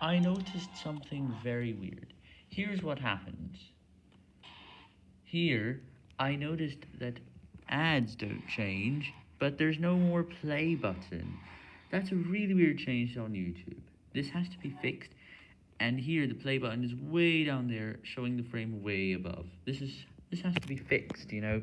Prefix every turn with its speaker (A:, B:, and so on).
A: I noticed something very weird. Here's what happens. Here, I noticed that ads don't change, but there's no more play button. That's a really weird change on YouTube. This has to be fixed, and here the play button is way down there, showing the frame way above. This is this has to be fixed, you know.